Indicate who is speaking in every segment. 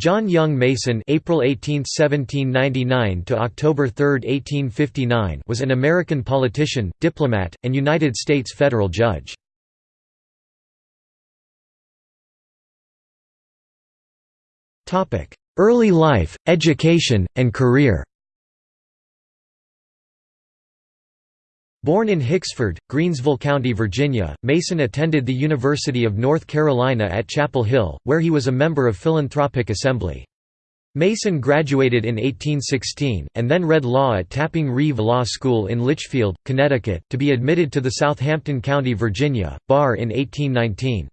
Speaker 1: John Young Mason April 18, 1799 to October 3, 1859 was an American politician, diplomat, and United States federal judge. Topic: Early life, education, and career Born in Hicksford, Greensville County, Virginia, Mason attended the University of North Carolina at Chapel Hill, where he was a member of Philanthropic Assembly. Mason graduated in 1816, and then read law at Tapping Reeve Law School in Litchfield, Connecticut, to be admitted to the Southampton County, Virginia, bar in 1819.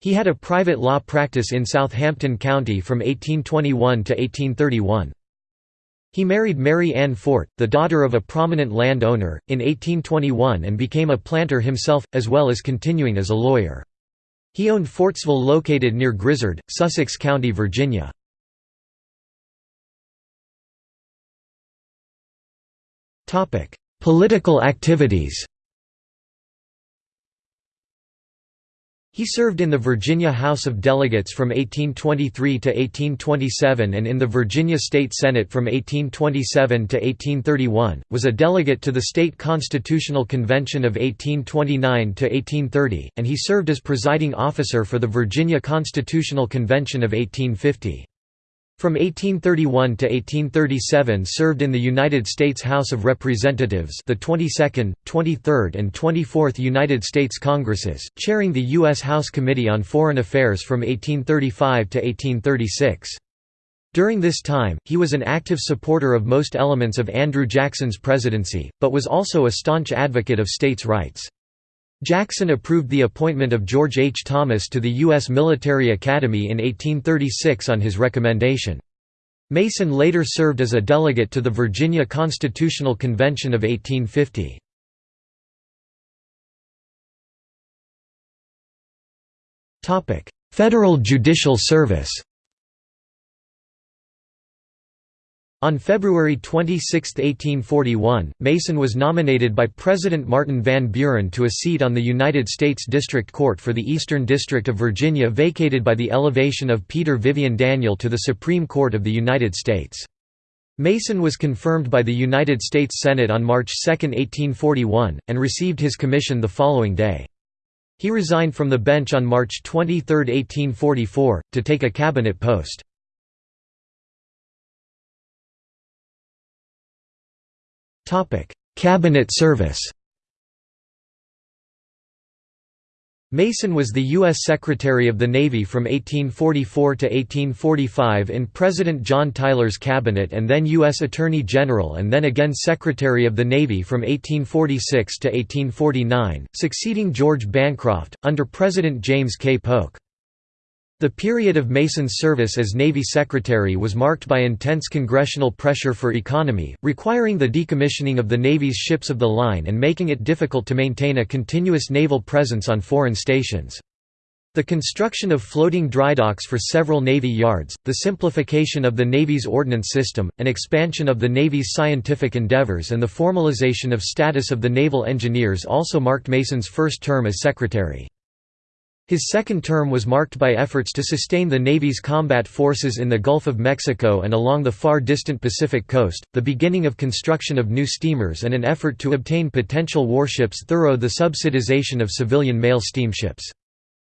Speaker 1: He had a private law practice in Southampton County from 1821 to 1831. He married Mary Ann Fort, the daughter of a prominent land owner, in 1821 and became a planter himself, as well as continuing as a lawyer. He owned Fortsville located near Grizzard, Sussex County, Virginia. Political activities He served in the Virginia House of Delegates from 1823 to 1827 and in the Virginia State Senate from 1827 to 1831, was a delegate to the State Constitutional Convention of 1829 to 1830, and he served as presiding officer for the Virginia Constitutional Convention of 1850. From 1831 to 1837 served in the United States House of Representatives the 22nd, 23rd and 24th United States Congresses, chairing the U.S. House Committee on Foreign Affairs from 1835 to 1836. During this time, he was an active supporter of most elements of Andrew Jackson's presidency, but was also a staunch advocate of states' rights. Jackson approved the appointment of George H. Thomas to the U.S. Military Academy in 1836 on his recommendation. Mason later served as a delegate to the Virginia Constitutional Convention of 1850. Federal Judicial Service On February 26, 1841, Mason was nominated by President Martin Van Buren to a seat on the United States District Court for the Eastern District of Virginia vacated by the elevation of Peter Vivian Daniel to the Supreme Court of the United States. Mason was confirmed by the United States Senate on March 2, 1841, and received his commission the following day. He resigned from the bench on March 23, 1844, to take a cabinet post. Cabinet service Mason was the U.S. Secretary of the Navy from 1844 to 1845 in President John Tyler's cabinet and then U.S. Attorney General and then again Secretary of the Navy from 1846 to 1849, succeeding George Bancroft, under President James K. Polk. The period of Mason's service as Navy Secretary was marked by intense congressional pressure for economy, requiring the decommissioning of the Navy's ships of the line and making it difficult to maintain a continuous naval presence on foreign stations. The construction of floating drydocks for several Navy yards, the simplification of the Navy's ordnance system, an expansion of the Navy's scientific endeavors and the formalization of status of the naval engineers also marked Mason's first term as Secretary. His second term was marked by efforts to sustain the Navy's combat forces in the Gulf of Mexico and along the far distant Pacific coast, the beginning of construction of new steamers and an effort to obtain potential warships thorough the subsidization of civilian mail steamships.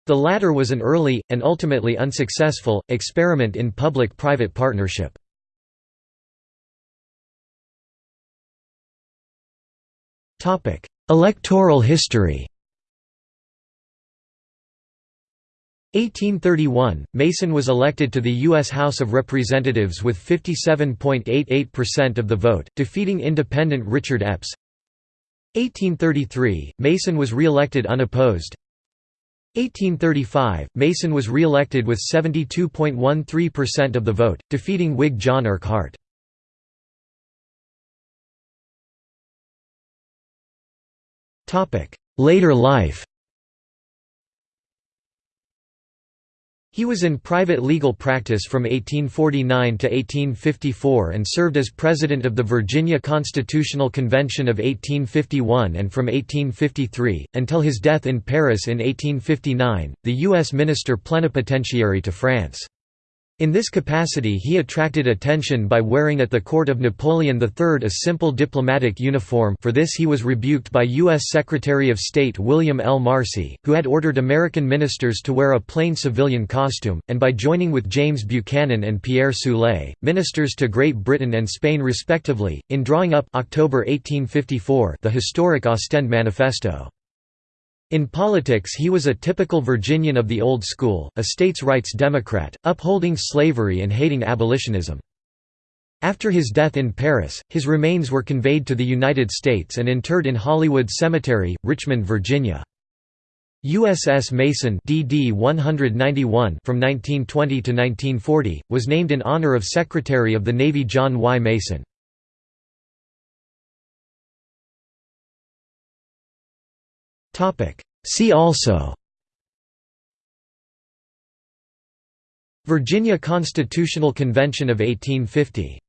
Speaker 1: The latter was an early, and ultimately unsuccessful, experiment in public-private partnership. Electoral history 1831, Mason was elected to the U.S. House of Representatives with 57.88% of the vote, defeating independent Richard Epps. 1833, Mason was re-elected unopposed. 1835, Mason was re-elected with 72.13% of the vote, defeating Whig John Urquhart. Later life He was in private legal practice from 1849 to 1854 and served as president of the Virginia Constitutional Convention of 1851 and from 1853, until his death in Paris in 1859, the U.S. Minister Plenipotentiary to France. In this capacity he attracted attention by wearing at the court of Napoleon III a simple diplomatic uniform for this he was rebuked by U.S. Secretary of State William L. Marcy, who had ordered American ministers to wear a plain civilian costume, and by joining with James Buchanan and Pierre Soulé, ministers to Great Britain and Spain respectively, in drawing up October 1854 the historic Ostend Manifesto. In politics he was a typical Virginian of the old school, a states' rights Democrat, upholding slavery and hating abolitionism. After his death in Paris, his remains were conveyed to the United States and interred in Hollywood Cemetery, Richmond, Virginia. USS Mason DD 191 from 1920 to 1940 was named in honor of Secretary of the Navy John Y. Mason. See also. Virginia Constitutional Convention of 1850